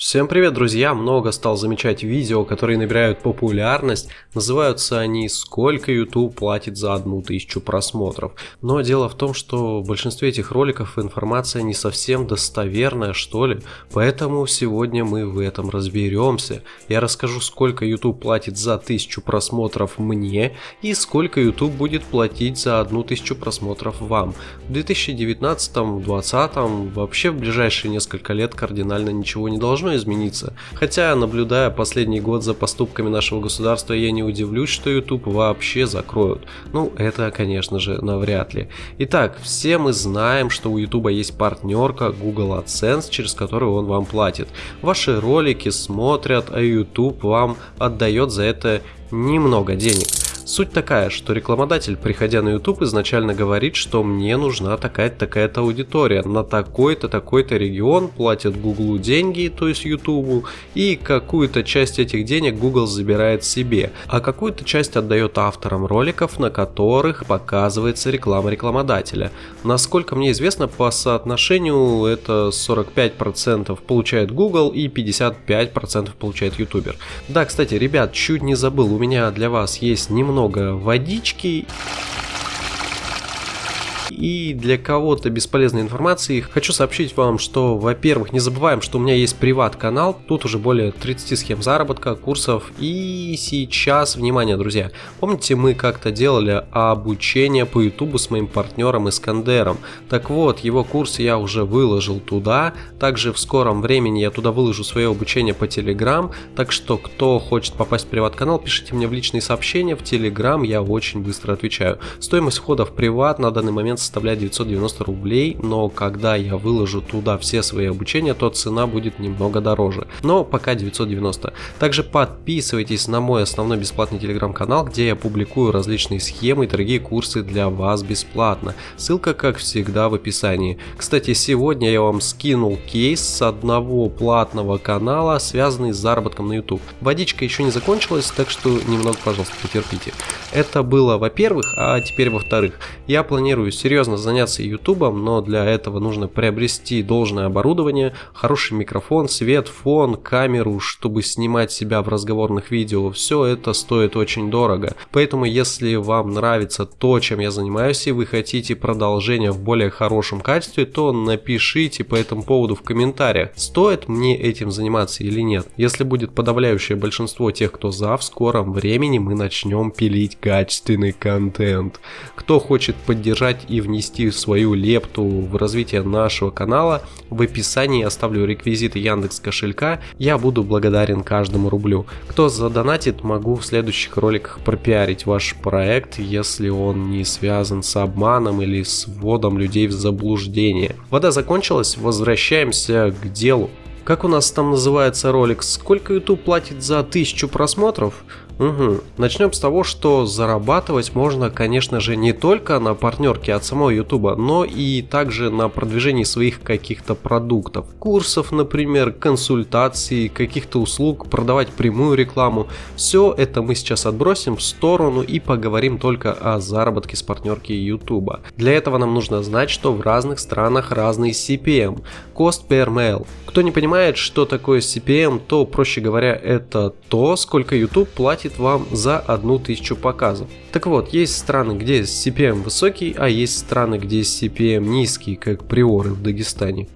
Всем привет, друзья! Много стал замечать видео, которые набирают популярность. Называются они «Сколько YouTube платит за одну тысячу просмотров?». Но дело в том, что в большинстве этих роликов информация не совсем достоверная, что ли. Поэтому сегодня мы в этом разберемся. Я расскажу, сколько YouTube платит за тысячу просмотров мне и сколько YouTube будет платить за одну тысячу просмотров вам. В 2019-2020 вообще в ближайшие несколько лет кардинально ничего не должно должно измениться. Хотя, наблюдая последний год за поступками нашего государства, я не удивлюсь, что YouTube вообще закроют. Ну, это, конечно же, навряд ли. Итак, все мы знаем, что у YouTube есть партнерка Google AdSense, через которую он вам платит. Ваши ролики смотрят, а YouTube вам отдает за это немного денег. Суть такая, что рекламодатель, приходя на YouTube, изначально говорит, что мне нужна такая-то такая-то аудитория, на такой-то такой-то регион платят Google деньги, то есть YouTube, и какую-то часть этих денег Google забирает себе, а какую-то часть отдает авторам роликов, на которых показывается реклама рекламодателя. Насколько мне известно, по соотношению это 45% получает Google и 55% получает YouTuber. Да, кстати, ребят, чуть не забыл, у меня для вас есть немного много водички и для кого-то бесполезной информации. Хочу сообщить вам, что, во-первых, не забываем, что у меня есть приват-канал, тут уже более 30 схем заработка, курсов, и сейчас, внимание, друзья, помните, мы как-то делали обучение по ютубу с моим партнером Искандером, так вот, его курс я уже выложил туда, также в скором времени я туда выложу свое обучение по Телеграм, так что, кто хочет попасть в приват-канал, пишите мне в личные сообщения, в Телеграм я очень быстро отвечаю. Стоимость входа в приват на данный момент составляет 990 рублей, но когда я выложу туда все свои обучения, то цена будет немного дороже. Но пока 990. Также подписывайтесь на мой основной бесплатный телеграм-канал, где я публикую различные схемы и дорогие курсы для вас бесплатно. Ссылка, как всегда, в описании. Кстати, сегодня я вам скинул кейс с одного платного канала, связанный с заработком на YouTube. Водичка еще не закончилась, так что немного, пожалуйста, потерпите. Это было во-первых, а теперь во-вторых. Я планирую серьезно серьезно заняться ютубом, но для этого нужно приобрести должное оборудование, хороший микрофон, свет, фон, камеру, чтобы снимать себя в разговорных видео. Все это стоит очень дорого. Поэтому если вам нравится то, чем я занимаюсь, и вы хотите продолжение в более хорошем качестве, то напишите по этому поводу в комментариях, стоит мне этим заниматься или нет. Если будет подавляющее большинство тех, кто за, в скором времени мы начнем пилить качественный контент. Кто хочет поддержать и внести свою лепту в развитие нашего канала, в описании оставлю реквизиты Яндекс кошелька, я буду благодарен каждому рублю. Кто задонатит, могу в следующих роликах пропиарить ваш проект, если он не связан с обманом или с вводом людей в заблуждение. Вода закончилась, возвращаемся к делу. Как у нас там называется ролик? Сколько YouTube платит за тысячу просмотров? Угу. Начнем с того, что зарабатывать можно, конечно же, не только на партнерке от самого YouTube, но и также на продвижении своих каких-то продуктов. Курсов, например, консультаций, каких-то услуг, продавать прямую рекламу. Все это мы сейчас отбросим в сторону и поговорим только о заработке с партнерки YouTube. Для этого нам нужно знать, что в разных странах разный CPM, Cost per Mail. Кто не понимает, что такое CPM, то, проще говоря, это то, сколько YouTube платит платит вам за одну тысячу показов. Так вот, есть страны, где CPM высокий, а есть страны, где CPM низкий, как приоры в Дагестане.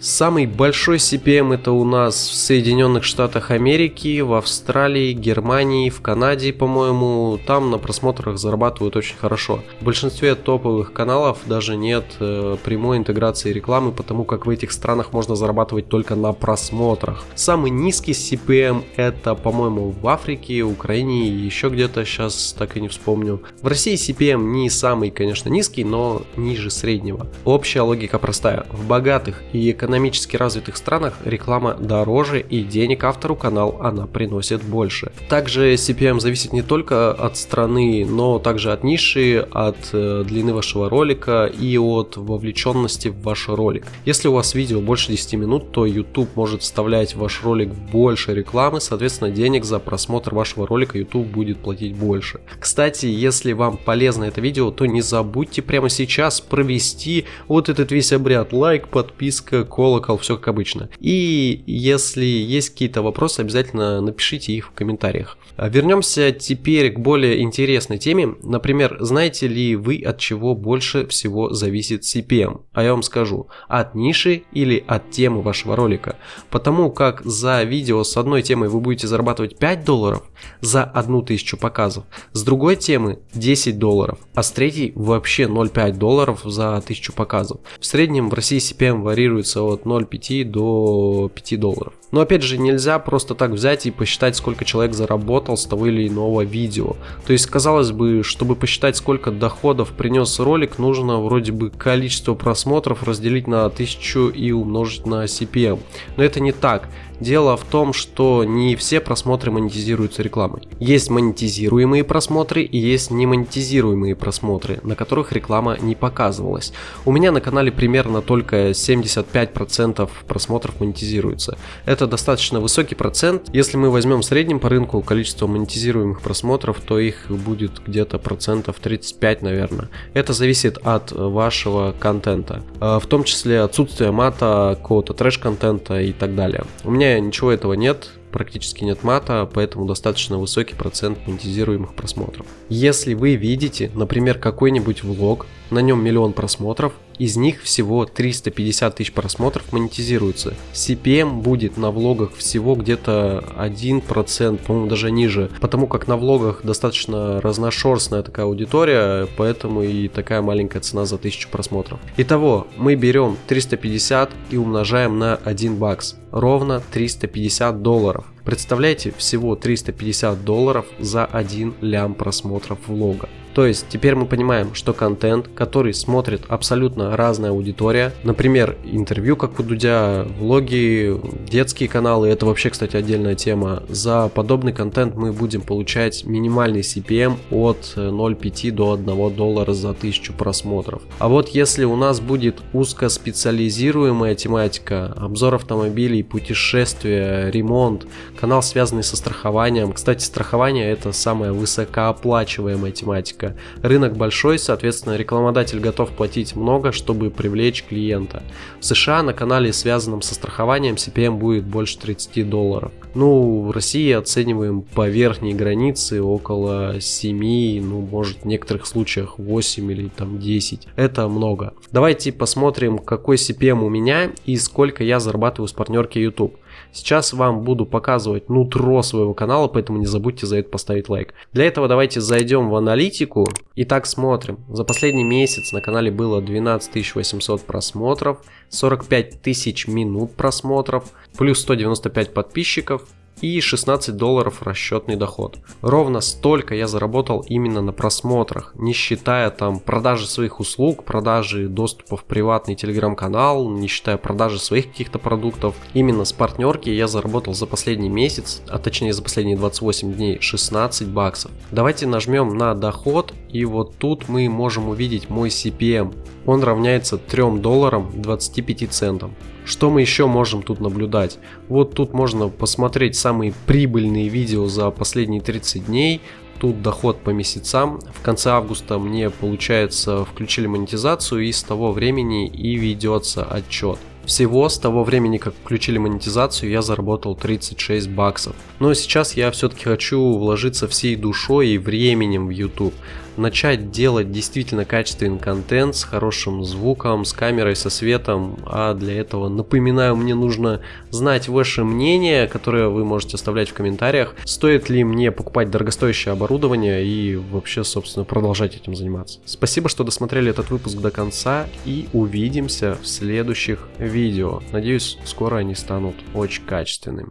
Самый большой CPM это у нас в Соединенных Штатах Америки, в Австралии, Германии, в Канаде, по-моему. Там на просмотрах зарабатывают очень хорошо. В большинстве топовых каналов даже нет э, прямой интеграции рекламы, потому как в этих странах можно зарабатывать только на просмотрах. Самый низкий CPM это, по-моему, в Африке, Украине и еще где-то, сейчас так и не вспомню. В России CPM не самый, конечно, низкий, но ниже среднего. Общая логика простая. В богатых и экономических экономически развитых странах реклама дороже и денег автору канал она приносит больше. Также CPM зависит не только от страны, но также от ниши, от э, длины вашего ролика и от вовлеченности в ваш ролик. Если у вас видео больше 10 минут, то YouTube может вставлять в ваш ролик больше рекламы, соответственно денег за просмотр вашего ролика YouTube будет платить больше. Кстати, если вам полезно это видео, то не забудьте прямо сейчас провести вот этот весь обряд лайк, подписка, колокол, все как обычно. И если есть какие-то вопросы, обязательно напишите их в комментариях. А вернемся теперь к более интересной теме. Например, знаете ли вы, от чего больше всего зависит CPM? А я вам скажу, от ниши или от темы вашего ролика. Потому как за видео с одной темой вы будете зарабатывать 5 долларов за одну тысячу показов, с другой темы 10 долларов, а с третьей вообще 0,5 долларов за 1000 показов. В среднем в России CPM варьируется от 0,5 до 5 долларов. Но опять же нельзя просто так взять и посчитать сколько человек заработал с того или иного видео. То есть казалось бы, чтобы посчитать сколько доходов принес ролик, нужно вроде бы количество просмотров разделить на 1000 и умножить на CPM. Но это не так. Дело в том, что не все просмотры монетизируются рекламой. Есть монетизируемые просмотры и есть немонетизируемые просмотры, на которых реклама не показывалась. У меня на канале примерно только 75% просмотров монетизируется. Это достаточно высокий процент. Если мы возьмем в среднем по рынку количество монетизируемых просмотров, то их будет где-то процентов 35, наверное. Это зависит от вашего контента, а, в том числе отсутствие мата, какого-то трэш-контента и так далее. У меня ничего этого нет, практически нет мата, поэтому достаточно высокий процент монетизируемых просмотров. Если вы видите, например, какой-нибудь влог, на нем миллион просмотров, из них всего 350 тысяч просмотров монетизируются. CPM будет на влогах всего где-то 1%, по-моему даже ниже, потому как на влогах достаточно разношерстная такая аудитория, поэтому и такая маленькая цена за 1000 просмотров. Итого, мы берем 350 и умножаем на 1 бакс, ровно 350 долларов. Представляете, всего 350 долларов за 1 лям просмотров влога. То есть теперь мы понимаем, что контент, который смотрит абсолютно разная аудитория, например, интервью, как у Дудя, влоги, детские каналы, это вообще, кстати, отдельная тема. За подобный контент мы будем получать минимальный CPM от 0,5 до 1 доллара за 1000 просмотров. А вот если у нас будет узкоспециализируемая тематика, обзор автомобилей, путешествия, ремонт, канал, связанный со страхованием. Кстати, страхование это самая высокооплачиваемая тематика. Рынок большой, соответственно, рекламодатель готов платить много, чтобы привлечь клиента. В США на канале, связанном со страхованием, CPM будет больше 30 долларов. Ну, в России оцениваем по верхней границе около 7, ну, может, в некоторых случаях 8 или там 10. Это много. Давайте посмотрим, какой CPM у меня и сколько я зарабатываю с партнерки YouTube. Сейчас вам буду показывать нутро своего канала, поэтому не забудьте за это поставить лайк. Для этого давайте зайдем в аналитику. и так смотрим. За последний месяц на канале было 12 800 просмотров, 45 тысяч минут просмотров, плюс 195 подписчиков, и 16 долларов расчетный доход. Ровно столько я заработал именно на просмотрах, не считая там продажи своих услуг, продажи доступа в приватный телеграм-канал, не считая продажи своих каких-то продуктов. Именно с партнерки я заработал за последний месяц, а точнее за последние 28 дней 16 баксов. Давайте нажмем на доход и вот тут мы можем увидеть мой CPM. Он равняется 3 долларам 25 центам. Что мы еще можем тут наблюдать? Вот тут можно посмотреть самые прибыльные видео за последние 30 дней. Тут доход по месяцам. В конце августа мне, получается, включили монетизацию и с того времени и ведется отчет. Всего с того времени, как включили монетизацию, я заработал 36 баксов. Но сейчас я все-таки хочу вложиться всей душой и временем в YouTube начать делать действительно качественный контент с хорошим звуком, с камерой, со светом. А для этого, напоминаю, мне нужно знать ваше мнение, которое вы можете оставлять в комментариях. Стоит ли мне покупать дорогостоящее оборудование и вообще, собственно, продолжать этим заниматься. Спасибо, что досмотрели этот выпуск до конца и увидимся в следующих видео. Надеюсь, скоро они станут очень качественными.